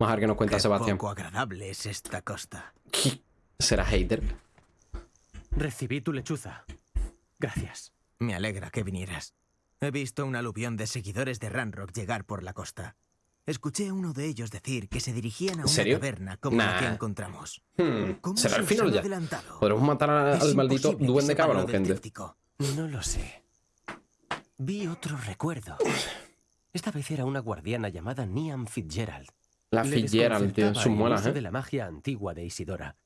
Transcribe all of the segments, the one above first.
Vamos a ver qué nos cuenta Qué Sebastián. poco agradable es esta costa. ¿Será hater? Recibí tu lechuza. Gracias. Me alegra que vinieras. He visto un aluvión de seguidores de Ranrock llegar por la costa. Escuché a uno de ellos decir que se dirigían a una serio? taberna como la que Nah. encontramos. Hmm, ¿Cómo ¿Será se el final ya? adelantado? ¿Podremos matar a- al maldito duende cabrón, gente? tríptico. No lo sé. Vi otro recuerdo. Esta vez era una guardiana llamada Niam Fitzgerald. La Fitzgerald, tío. ¿eh? de la magia antigua de Isidora.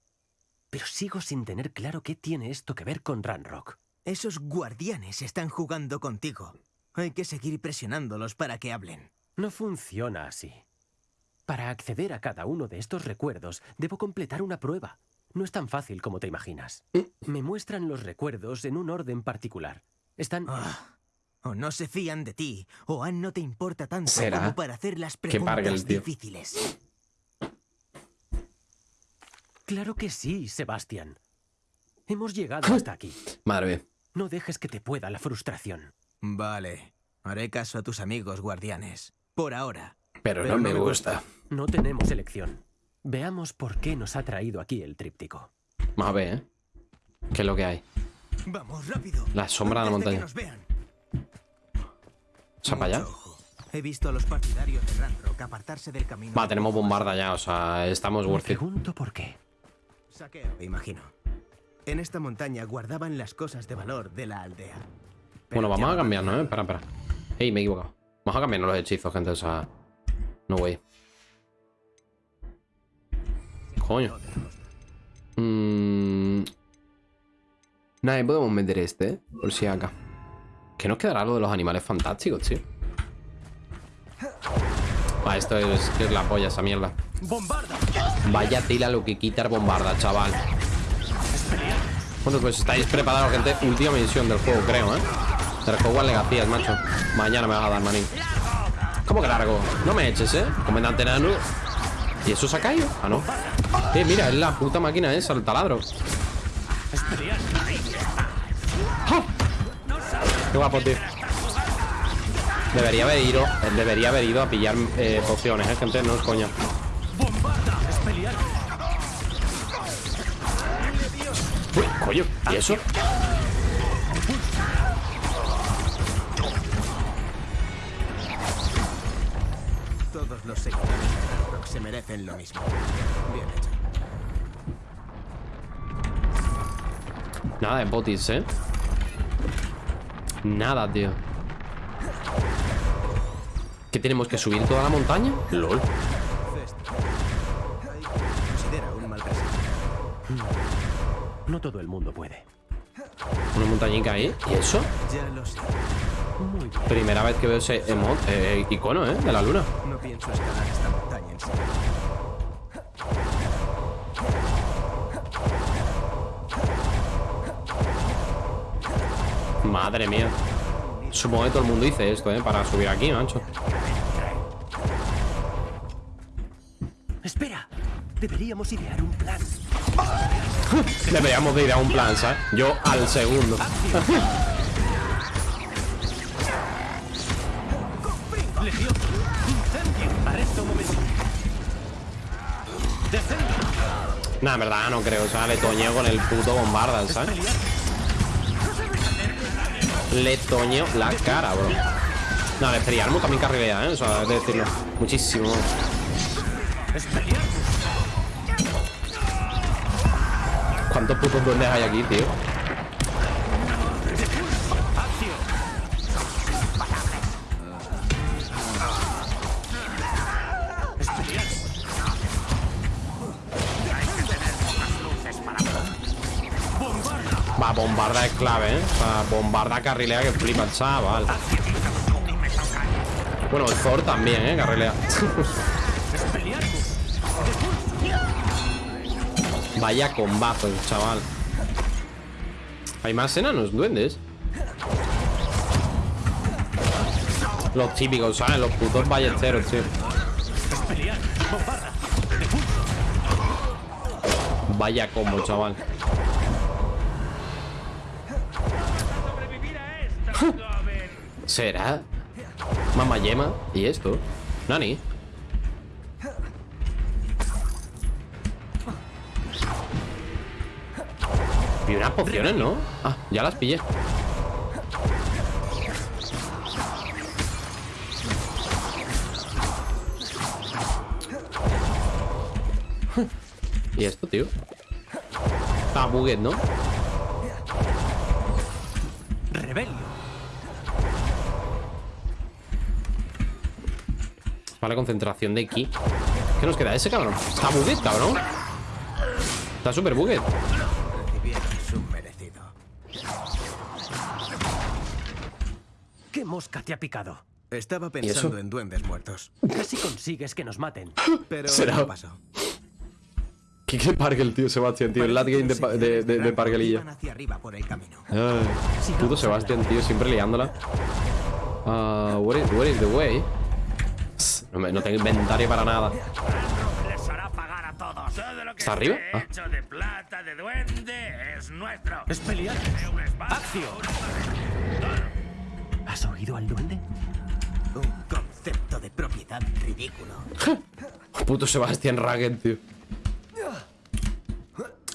Pero sigo sin tener claro qué tiene esto que ver con Ranrock. Esos guardianes están jugando contigo. Hay que seguir presionándolos para que hablen. No funciona así. Para acceder a cada uno de estos recuerdos, debo completar una prueba. No es tan fácil como te imaginas. Me muestran los recuerdos en un orden particular. Están... Ah, o no se fían de ti, o Anne no te importa tanto ¿Será? como para hacer las preguntas difíciles. Claro que sí, Sebastián. Hemos llegado hasta aquí. Madre mía. No dejes que te pueda la frustración. Vale, haré caso a tus amigos guardianes. Por ahora. Pero, Pero no no me gusta. No tenemos elección. Veamos por qué nos ha traído aquí el tríptico. Vamos a ver, ¿eh? ¿Qué es lo que hay? Vamos, rápido. La sombra de la que montaña. nos vean. ¿O sea, para allá? He visto a los partidarios de Ranrock apartarse del camino. Va, tenemos bombarda ya, o sea, estamos worth it. pregunto por qué. Saqueo, imagino. En esta montaña guardaban las cosas de valor de la aldea. Bueno, vamos a cambiarnos, ¿eh? Espera, espera. Ey, me he equivocado. Vamos a cambiarnos los hechizos, gente, o sea... No way. Coño. Mmm... Nada, podemos meter este, ¿eh? Por si acá. ¿Qué nos quedará lo de los animales fantásticos, tío? Va, esto es, es la polla, esa mierda. ¡Bombarda! Vaya tela lo que quita el bombarda, chaval. Bueno, pues estáis preparados, gente. Última misión del juego, creo, ¿eh? Del Hogwarts Legacías, macho. Mañana me vas a dar, manín. ¿Cómo que largo? No me eches, ¿eh? Comandante Nano. ¿Y eso se ha caído? Ah, no. Eh, mira, es la puta máquina esa, el taladro. Qué guapo, tío. Debería haber ido, debería haber ido a pillar eh, pociones, ¿eh, gente? No es coña. Uy, coño, ¿y eso? Todos los seguidores de se merecen lo mismo. Bien hecho. Nada de botis, ¿eh? Nada, tío. ¿Qué tenemos que subir toda la montaña? LOL. Fest. Considera un mal presente. No todo el mundo puede. Una montañica ahí. ¿Y eso? Ya lo sé. Muy bien. Primera vez que veo ese emo- eh, icono, ¿eh? De la luna. No pienso escalar esta montaña en serio. Madre mía. Supongo que todo el mundo dice esto, ¿eh? Para subir aquí, macho. Espera. Deberíamos idear un plan. Deberíamos de ir a un plan, ¿sabes? Yo al segundo. Legión. Incendio. Arresto un momento. Descendo. Nah, en verdad no creo. O sea, le toñeo con el puto bombarda, ¿sabes? Le toñeo la cara, bro. No, el Expelliarmus también carrilea, ¿eh? O sea, de decirlo. Muchísimo. ¿Cuántos putos duendes hay aquí, tío? Bombarda. Es clave, ¿eh? O bombarda carrilea que flipa el chaval. Bueno, el Thor también, ¿eh? Carrilea. Vaya combazo, chaval. Hay más enanos, duendes. Los típicos, ¿sabes? Los putos ballesteros, tío. Vaya combo, chaval. ¿Será? Mamá yema. ¿Y esto? Nani. Y unas pociones, ¿no? Ah, ya las pillé. ¿Y esto, tío? Ah, buguet, ¿no? Rebelio. Vale, concentración de aquí. ¿Qué nos queda? Ese cabrón. Está buget, cabrón. Está súper merecido. ¿Qué mosca te ha picado? Estaba pensando en duendes muertos. Casi consigues que nos maten. Pero Será- no pasó. ¿Qué, qué parque el tío Sebastián, tío? El late game de, de, de, de camino. Ay, puto Sebastián, tío, siempre liándola. Ah, where, is, where is the way? No, me- no tengo inventario para nada. Les hará pagar a todos. Todo lo que ¿Está arriba? Ah. hecho de plata de duende es nuestro. Pelear. ¡Acción! ¿Has oído al duende? Un concepto de propiedad ridículo. Puto Sebastián Ragged, tío.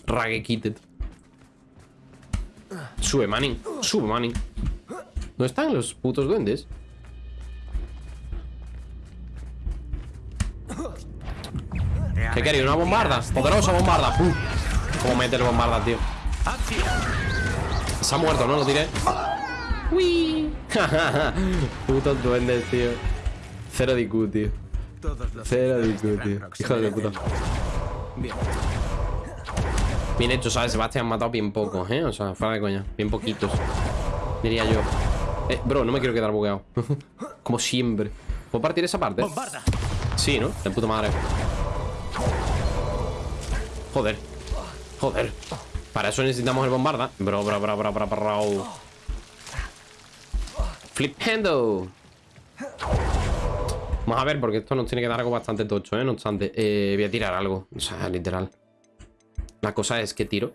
Ragged Kitted. Sube, Manning. Sube, Manning. ¿Dónde están los putos duendes? ¿Qué quería? ¿Una bombarda? Poderosa bombarda. ¡Pum! ¿Cómo mete el bombarda, tío? Se ha muerto, ¿no? Lo tiré. ¡Uy! Putos duendes, tío. Cero de IQ, tío. Cero IQ, tío. Hijo de puta. Bien. Bien hecho, ¿sabes? Sebastián han matado bien pocos, ¿eh? O sea, fuera de coña. Bien poquitos. Diría yo. Eh, bro, no me quiero quedar bugueado. Como siempre. ¿Puedo partir esa parte? ¡Bombarda! Sí, ¿no? De puta madre. Joder. Joder. Para eso necesitamos el bombarda. Bro, bro, bro, bro, bro, bro. Flip handle. Vamos a ver, porque esto nos tiene que dar algo bastante tocho, ¿eh? No obstante, eh, voy a tirar algo. O sea, literal. La cosa es que tiro.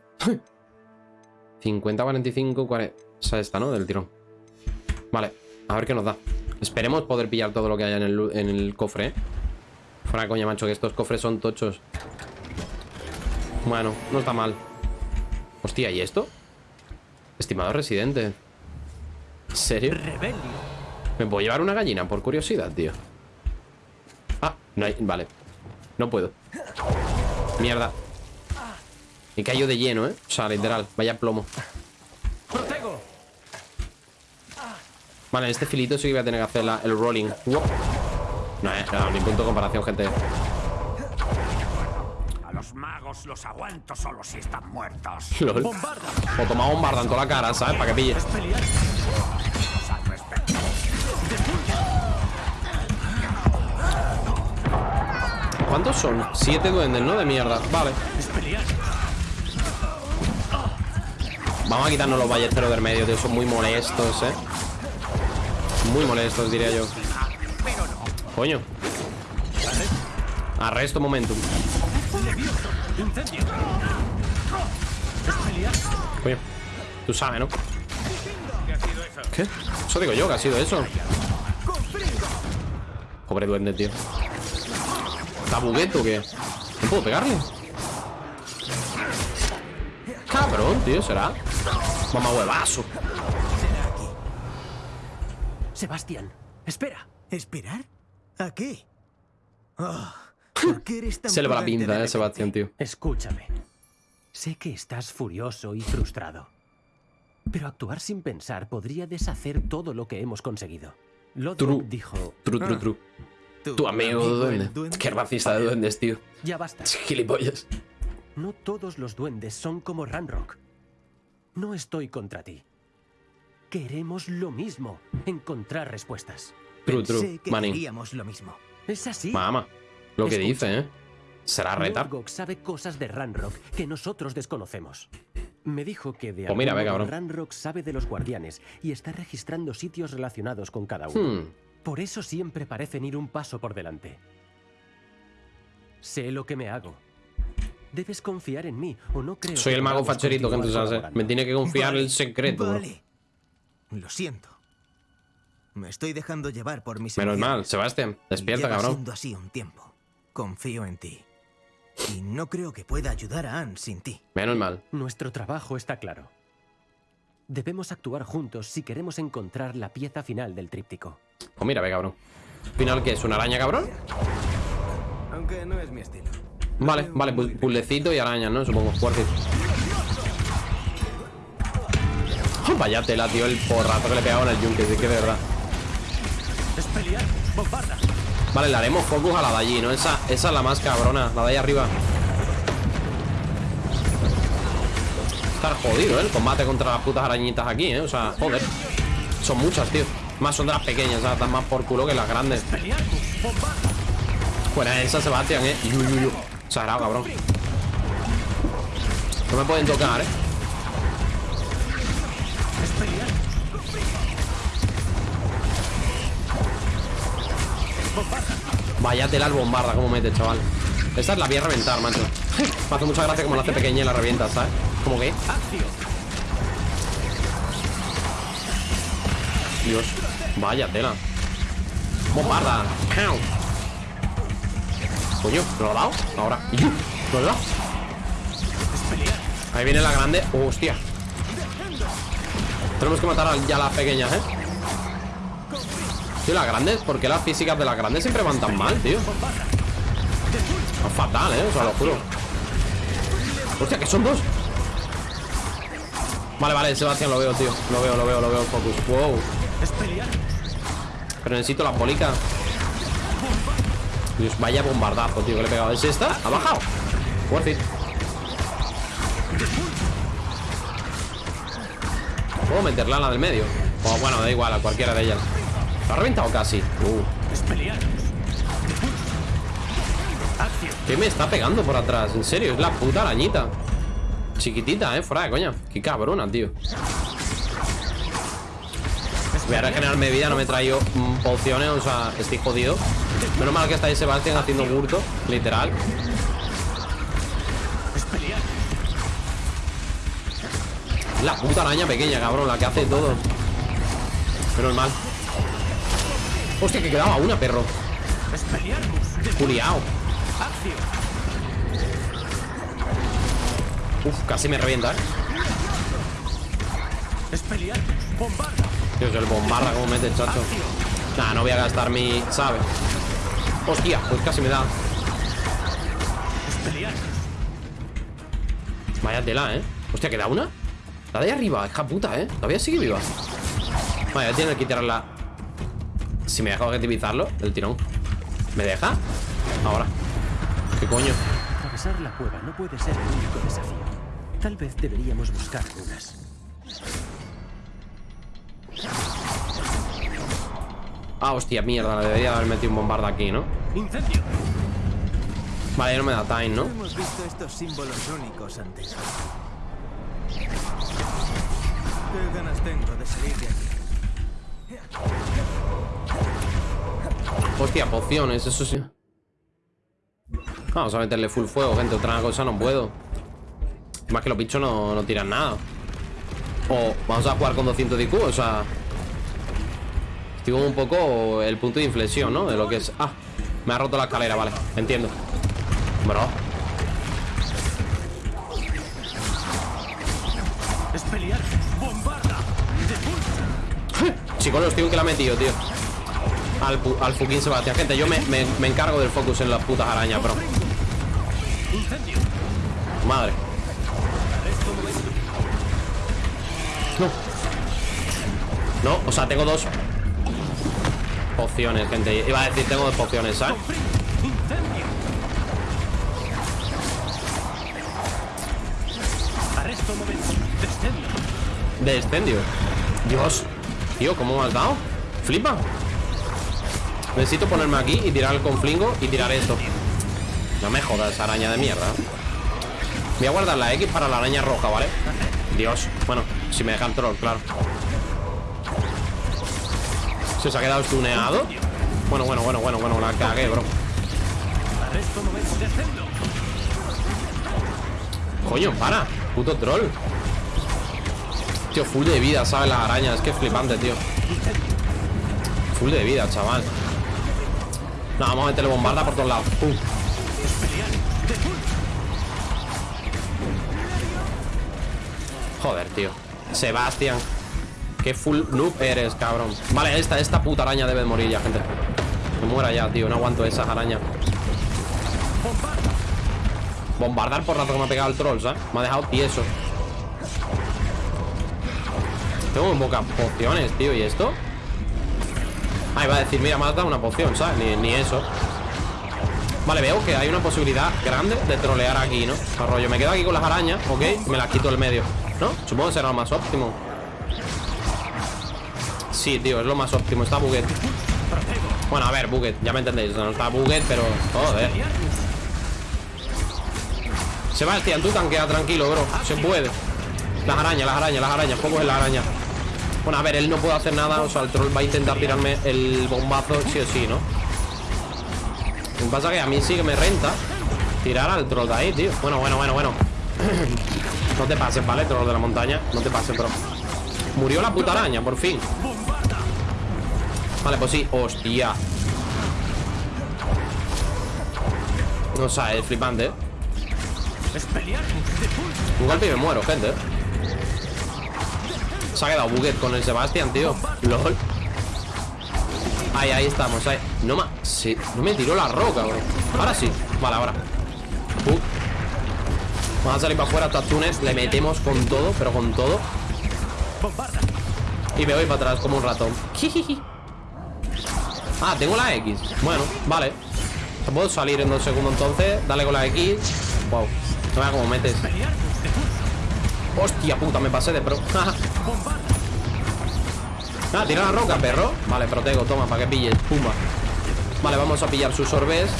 50, 45, 40. O sea, esta, ¿no? Del tirón. Vale, a ver qué nos da. Esperemos poder pillar todo lo que haya en el, en el cofre, ¿eh? Fuera coña, macho, que estos cofres son tochos. Bueno, no está mal. Hostia, ¿y esto? Estimado residente. ¿En serio? ¡Rebelio! ¿Me puedo llevar una gallina por curiosidad, tío? Ah, no hay... Vale. No puedo. Mierda. Me cayó de lleno, ¿eh? O sea, literal. Vaya plomo. ¡Protego! Vale, en este filito sí que voy a tener que hacer la- el rolling. No, eh, no, ni punto de comparación, gente. A los magos los aguanto solo si están muertos. Lol. ¡Bombarda! O toma bombarda en toda la cara, ¿sabes? Para que pille. ¿Cuántos son? Siete duendes, ¿no? De mierda. Vale. Vamos a quitarnos los ballesteros del medio, tío. Son muy molestos, ¿eh? Muy molestos, diría yo. Coño. Arresto momentum. Coño. Tú sabes, ¿no? ¿Qué? Eso digo yo, que ha sido eso. Pobre duende, tío. ¿Está bugueto o qué? ¿No puedo pegarle? Cabrón, tío, ¿será? Mamá huevazo. Sebastián, espera. ¿Esperar? ¿A qué? Ah, ¿Por qué eres tan Se le va la pinta, eh? Sebastián, tío. Escúchame. Sé que estás furioso y frustrado. Pero actuar sin pensar podría deshacer todo lo que hemos conseguido. Lodbrok True. dijo, Tru, tru, tru. Tu amigo el duende. Qué racista de duendes, tío. ya basta. Gilipollas. No todos los duendes son como Ranrock. No estoy contra ti. Queremos lo mismo, encontrar respuestas. True, true. que queríamos lo mismo. Es así. Mamá. Lo que Escucha. dice, ¿eh? Será retar. Lodgok sabe cosas de Ranrock que nosotros desconocemos. Me dijo que de Pues mira, ve. Ranrock sabe de los guardianes y está registrando sitios relacionados con cada uno. Hmm. Por eso siempre parecen ir un paso por delante. Sé lo que me hago. Debes confiar en mí o no creo Soy que el mago facherito que entonces hace. Me tiene que confiar Vale, el secreto. Vale. Lo siento. Me estoy dejando llevar por mis Menos mal, Sebastián. Despierta, Lleva cabrón. siendo así un tiempo. Confío en ti. Y no creo que pueda ayudar a Anne sin ti. Menos mal. Nuestro trabajo está claro. Debemos actuar juntos si queremos encontrar la pieza final del tríptico. Pues mira, ve, cabrón. ¿Final qué es? ¿Una araña, cabrón? Aunque no es mi estilo. Vale, vale, pu- puzzlecito y arañas, ¿no? Supongo, fuerte. Oh, vaya tela, tío, el porrazo que le he pegado en el yunque, sí que de verdad. Vale, le haremos focus a la de allí, ¿no? Esa, esa es la más cabrona, la de ahí arriba. Estar jodido, ¿eh? El combate contra las putas arañitas aquí, ¿eh? O sea, joder. Son muchas, tío. Más son de las pequeñas, o están más por culo que las grandes. Fuera esas Sebastián, ¿eh? Yu, yu, yu. Sagrado, cabrón. No me pueden tocar, ¿eh? Vaya tela el bombarda, como mete, chaval. Esta es la voy a reventar, macho. Me hace mucha gracia como la hace pequeña y la revienta, ¿sabes? Como que, ¡Acción! Dios. Vaya tela. Bombarda. Coño, ¿lo ha dado? Ahora. ¿Lo he dado? Ahí viene la grande. ¡Hostia! Tenemos que matar ya a las pequeñas, ¿eh? Tío, las grandes, ¿por qué las físicas de las grandes siempre van tan mal, tío? Es fatal, ¿eh? O sea, lo juro. Hostia, que son dos. Vale, vale, Sebastián, lo veo, tío. Lo veo, lo veo, lo veo, focus. Wow. Pero necesito la bolica. Dios, vaya bombardazo, tío, que le he pegado. ¿Es esta? ¿Ha bajado? Worth it. ¿Puedo meterla a la del medio? O bueno, da igual, a cualquiera de ellas. ¿Lo ha reventado casi? Uh. ¿Qué me está pegando por atrás? En serio, es la puta arañita. Chiquitita, eh, fuera de coña. Qué cabrona, tío. Voy a regenerarme vida, no me he traído pociones, o sea, estoy jodido. Menos mal que está ahí Sebastián haciendo burto, literal. La puta araña pequeña, cabrón, la que hace todo. Menos mal. Hostia, que quedaba una, perro. ¡Es pelear! ¡De Culiao. ¡Acción! Uf, casi me revienta, eh. ¡Bombarda! Dios, el bombarda como mete chacho. Nah, no voy a gastar mi. ¿Sabe? Hostia, pues casi me da. Vaya tela, ¿eh? Hostia, ¿queda una? La de ahí arriba, hija puta, ¿eh? Todavía sigue viva. Vale, voy a tener que tirarla. Si me deja objetivizarlo, el tirón. ¿Me deja? Ahora. ¿Qué coño? Atravesar la cueva no puede ser el único desafío. Tal vez deberíamos buscar runas. Ah, hostia, mierda, le debería haber metido un bombarda aquí, ¿no? ¡Incendio! Vale, no me da time, ¿no? Hemos visto estos símbolos únicos antes. ¿Qué ganas tengo de salir de aquí? Hostia, pociones, eso sí. Vamos a meterle full fuego, gente. Otra cosa no puedo. Más que los bichos no, no tiran nada. O vamos a jugar con 200 de IQ, o sea. Estoy como un poco el punto de inflexión, ¿no? De lo que es. Ah, me ha roto la escalera, vale. Entiendo. Bro. ¡Es pelear! Chicos, los tíos que la ha metido, tío. Al, al fucking Sebastián. Gente, yo me, me- encargo del focus en las putas arañas, bro. Madre. No. No, o sea, tengo dos pociones, gente. Iba a decir, tengo dos pociones, ¿sabes? De extendio. Dios. Tío, ¿cómo me has dado? Flipa. Necesito ponerme aquí y tirar el conflingo y tirar esto. No me jodas, araña de mierda. Voy a guardar la X para la araña roja, ¿vale? Dios. Bueno, si me dejan troll, claro. ¿Se os ha quedado stuneado? Bueno, bueno, bueno, bueno, bueno, la cagué, bro. Coño, para. Puto troll. Tío, full de vida, ¿sabes? Las arañas. Es que es flipante, tío. Full de vida, chaval. No, vamos a meterle bombarda por todos lados. Pum. Joder, tío. Sebastián. Qué full noob eres, cabrón. Vale, esta, esta puta araña debe de morir ya, gente. Me muera ya, tío. No aguanto esas arañas. Bombardar por rato que me ha pegado el troll, ¿sabes? Me ha dejado tieso. Tengo pocas pociones, tío. ¿Y esto? Ah, iba a decir, mira, me has dado una poción, ¿sabes? Ni, eso. Vale, veo que hay una posibilidad grande de trolear aquí, ¿no? Arroyo, me quedo aquí con las arañas, ¿ok? Me las quito del medio, ¿no? Supongo que será lo más óptimo Sí, tío, es lo más óptimo Está Buget Bueno, a ver, Buget, ya me entendéis No está Buget, pero... Joder Sebastián, tú tanquea tranquilo, bro Se puede Las arañas, las arañas, las arañas Poco es la araña Bueno, a ver, él no puede hacer nada O sea, el troll va a intentar tirarme el bombazo Sí o sí, ¿no? Lo que pasa es que a mí sí que me renta Tirar al troll de ahí, tío Bueno, bueno, bueno, bueno No te pases, ¿vale? Troll de la montaña No te pases, bro Murió la puta araña, por fin Vale, pues sí Hostia O sea, es flipante, ¿eh? Un golpe y me muero, gente Se ha quedado buget con el Sebastián, tío. LOL. Ahí, ahí estamos, No sí, no me tiró la roca, bro. Ahora sí, vale, ahora. Uh. Vamos a salir para afuera, Tunes Le metemos con todo, pero con todo. Y me voy para atrás como un ratón. Ah, tengo la X. Bueno, vale. Puedo salir en dos segundos entonces Dale con la X. Wow No vea cómo metes. Hostia puta, me pasé de pro Ah, tira la roca, perro. Vale, protego, toma, para que pilles Pumba. Vale, vamos a pillar sus orbes.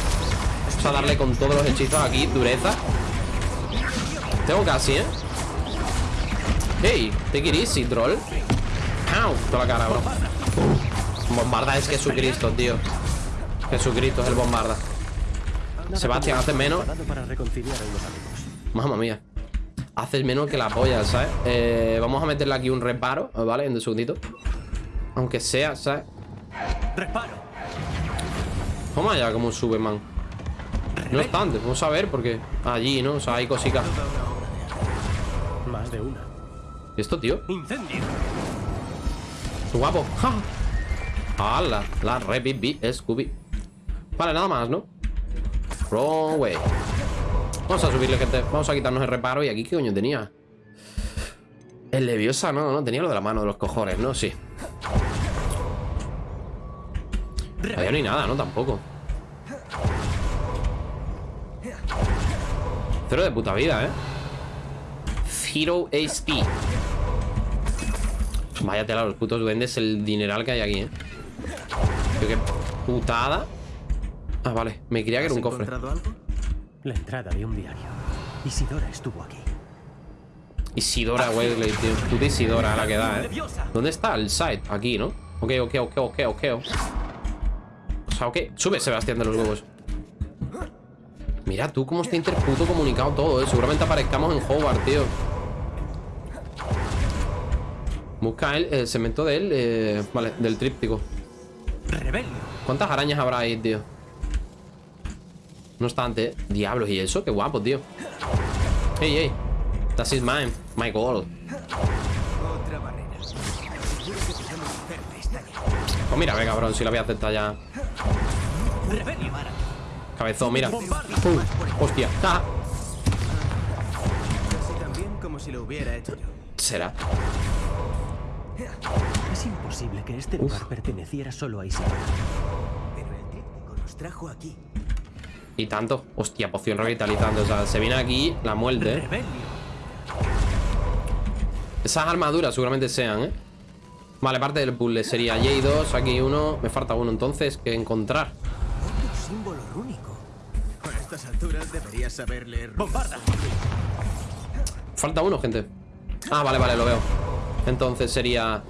Vamos a darle con todos los hechizos aquí Dureza. Tengo casi, ¿eh? Hey, take it easy, troll. Ow, toda la cara, bro. Bombarda es Jesucristo, tío. Jesucristo es el bombarda. Sebastián, haces menos. Mamma mía Haces menos que la polla, ¿sabes? Eh, vamos a meterle aquí un reparo, ¿vale? En un segundito aunque sea, ¿sabes? Reparo. Vamos allá como sube, man. No obstante, vamos a ver porque allí, ¿no? O sea, hay cositas. Más de una. ¿Esto, tío? Incendio. Guapo. ¡Ja! ¡Hala! La reviví Scooby. Vale, nada más, ¿no? Wrong way. Vamos a subirle, gente. Vamos a quitarnos el reparo. ¿Y aquí qué coño tenía? El Leviosa, no, no. Tenía lo de la mano de los cojones, ¿no? Sí. No hay nada, ¿no? Tampoco Cero de puta vida, ¿eh? Zero HP Vaya tela, los putos duendes El dineral que hay aquí, ¿eh? qué putada Ah, vale, me creía que era un cofre algo? La entrada de un diario. Isidora estuvo aquí. Isidora Wesley, tío. Puta Isidora la que da, ¿eh? ¿Dónde está el site? Aquí, ¿no? Ok, ok, ok, ok, ok. O sea, ok, sube Sebastián de los huevos. Mira tú cómo está interputo comunicado todo, ¿eh? Seguramente aparezcamos en Howard, tío. Busca el, cemento de él eh, Vale, del tríptico. ¿Cuántas arañas habrá ahí, tío? No obstante. Diablos, ¿y eso? Qué guapo, tío Hey, hey That is mine, my goal Pues mira, ve cabrón, si la voy a aceptar ya Cabezón, mira. hostia. hubiera hecho yo. Será. Es imposible que este lugar perteneciera solo a Isabel. Pero el tríptico nos trajo aquí. Y tanto. Hostia, poción revitalizando. O sea, se viene aquí la muerte. Esas armaduras seguramente sean, ¿eh? Vale, parte del puzzle sería J2, aquí uno. Me falta uno entonces que encontrar símbolo rúnico. A estas alturas deberías saber leer. ¡Bombarda! Falta uno, gente. Ah, vale, vale, lo veo. Entonces sería.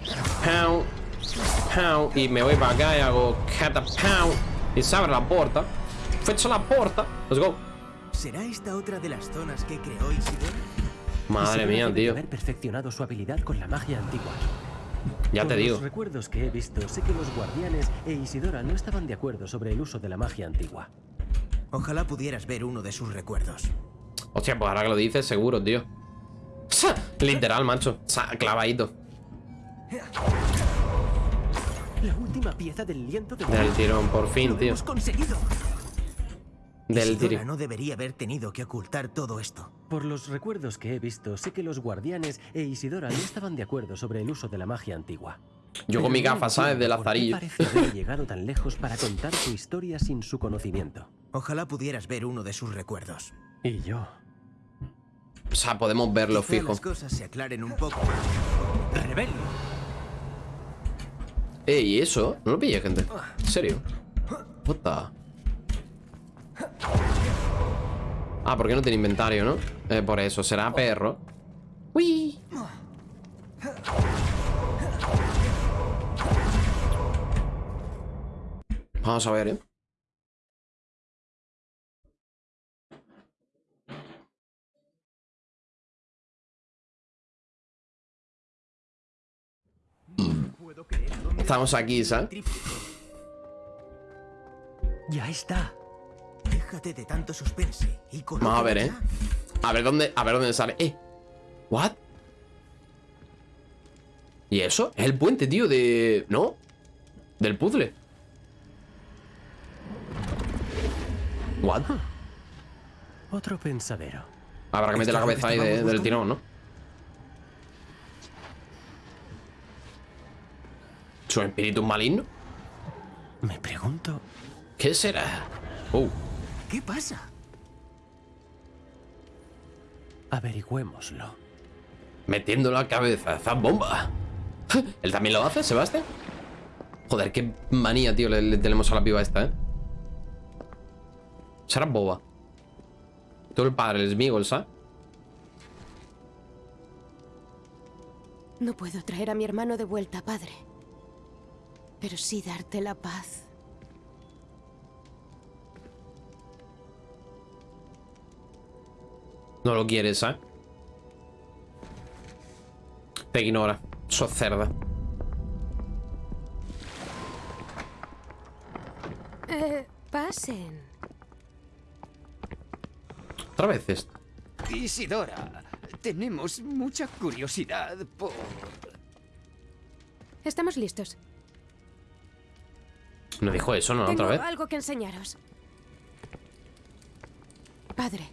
Pound. Pound. Y me voy para acá y hago. Pound. Y se abre la puerta. Fecha la puerta. Let's go. ¿Será esta otra de las zonas que creó Isidora? Madre mía, tío. haber perfeccionado su habilidad con la magia antigua. Ya te digo. los recuerdos que he visto, sé que los guardianes e Isidora no estaban de acuerdo sobre el uso de la magia antigua. Ojalá pudieras ver uno de sus recuerdos. Hostia, pues ahora que lo dices, seguro, tío. Literal, macho. Clavadito. La última pieza del lienzo de Del tirón, por fin, ¡Lo tío. hemos conseguido! Del Isidora no debería haber tenido que ocultar todo esto. Por los recuerdos que he visto, sé que los guardianes e Isidora no estaban de acuerdo sobre el uso de la magia antigua. Yo con mi gafa, ¿sabes? De lazarillo. parece haber llegado tan lejos para contar su historia sin su conocimiento. Ojalá pudieras ver uno de sus recuerdos. Y yo. O sea, podemos verlo Quizá fijo. las cosas se aclaren un poco. ¡Rebel! Eh, ¿y eso? No lo pillé, gente. ¿En serio? Puta. Ah, porque no tiene inventario, ¿no? Eh, por eso, será perro. Uy. Vamos a ver, ¿eh? Estamos aquí, ¿sabes? Ya está. Déjate de tanto suspense y Vamos a ver, ¿eh? A ver dónde, a ver dónde sale. Eh. What? ¿Y eso? Es el puente, tío, de... ¿No? Del puzzle. What? Otro pensadero. Habrá que meter la Esto es lo cabeza ahí de- del tirón, ¿no? ¿Su espíritu maligno? Me pregunto. ¿Qué será? Oh. ¿Qué pasa? Averigüémoslo. metiendo la cabeza esa bomba. ¿Él también lo hace, Sebastián? Joder, qué manía, tío, le, le tenemos a la piba esta, ¿eh? Será boba. Tú el padre, el Smigol, ¿sabes? No puedo traer a mi hermano de vuelta, padre. Pero sí darte la paz. No lo quieres, ¿sabes? Te ignora. Sos cerda. Eh, pasen. Otra vez esto. Isidora, tenemos mucha curiosidad por... Estamos listos. No dijo eso, ¿no? Tengo Otra vez. algo que enseñaros. Padre,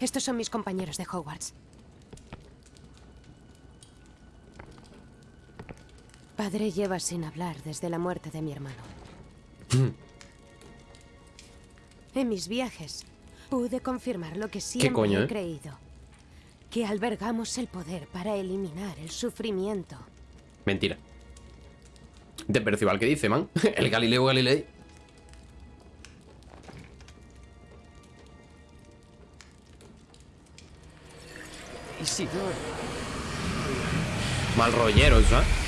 estos son mis compañeros de Hogwarts. Padre lleva sin hablar desde la muerte de mi hermano. en mis viajes pude confirmar lo que siempre coño, he eh? creído. Que albergamos el poder para eliminar el sufrimiento. Mentira. De Percival, ¿qué dice, man? El Galileo Galilei. Mal rollero, ¿sabes?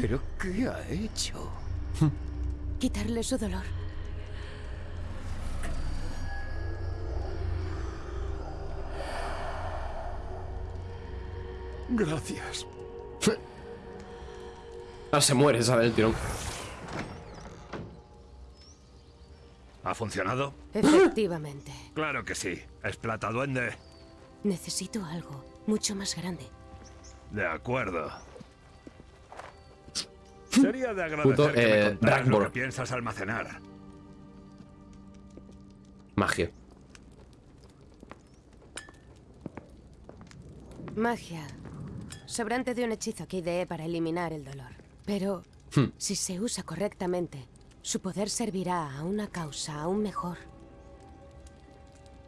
¿pero qué ha hecho? Quitarle su dolor. Gracias. Ah, se muere, ¿sabes? El tirón. ¿Ha funcionado? Efectivamente. Claro que sí. Es plata duende. Necesito algo mucho más grande. De acuerdo. Sería de agradecer Puto, que me eh, lo que piensas almacenar. Magia. Magia. Sobrante de un hechizo que ideé para eliminar el dolor. Pero, Hmm. si se usa correctamente, su poder servirá a una causa aún mejor.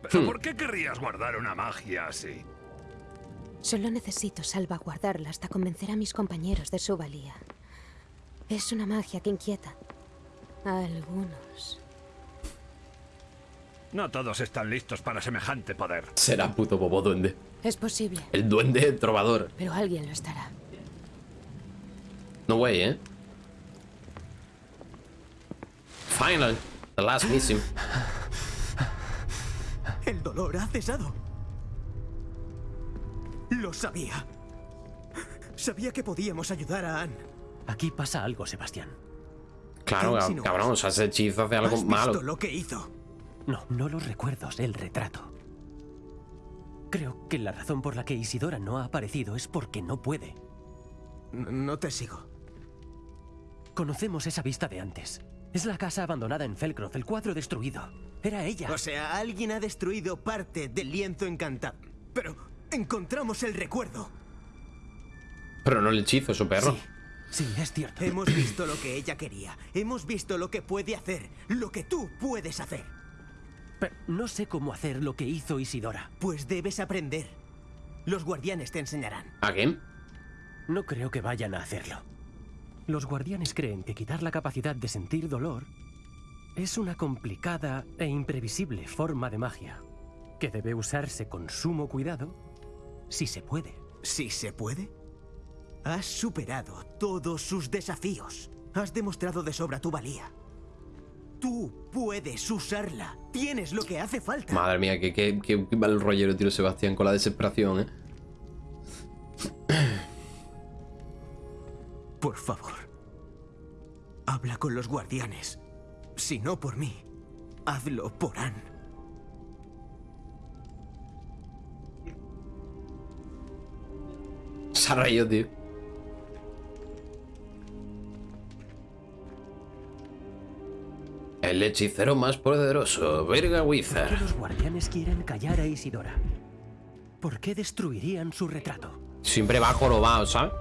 ¿Pero por qué querrías guardar una magia así? Solo necesito salvaguardarla hasta convencer a mis compañeros de su valía. Es una magia que inquieta a algunos. No todos están listos para semejante poder. Será puto bobo duende. Es posible, El duende trovador. pero alguien lo estará. No way, ¿eh? Final. The last missing. El dolor ha cesado. Lo sabía. Sabía que podíamos ayudar a Anne. Aquí pasa algo, Sebastián. Claro, cabrón, o sea, ese hechizo hace algo ¿Has malo. visto lo que hizo? No, no los recuerdos, el retrato. Creo que la razón por la que Isidora no ha aparecido es porque no puede. No te sigo. Conocemos esa vista de antes. Es la casa abandonada en Felcroft, el cuadro destruido. Era ella. O sea, alguien ha destruido parte del lienzo encantado. Pero encontramos el recuerdo. Pero no el hechizo, su perro. Sí, sí, es cierto. Hemos visto lo que ella quería. Hemos visto lo que puede hacer. Lo que tú puedes hacer. Pero no sé cómo hacer lo que hizo Isidora. Pues debes aprender. Los guardianes te enseñarán. ¿A quién? No creo que vayan a hacerlo. Los guardianes creen que quitar la capacidad de sentir dolor es una complicada e imprevisible forma de magia que debe usarse con sumo cuidado si se puede. Si se puede. Has superado todos sus desafíos. Has demostrado de sobra tu valía. Tú puedes usarla. Tienes lo que hace falta. Madre mía, qué, qué, qué, qué mal rollero tiro Sebastián con la desesperación, ¿eh? Por favor. Habla con los guardianes. Si no por mí, hazlo por Anne. Se ha reído, tío. El hechicero más poderoso, Verga ¿Por qué Wizard. los guardianes quieren callar a Isidora? ¿Por qué destruirían su retrato? Siempre va jorobado, ¿sabes?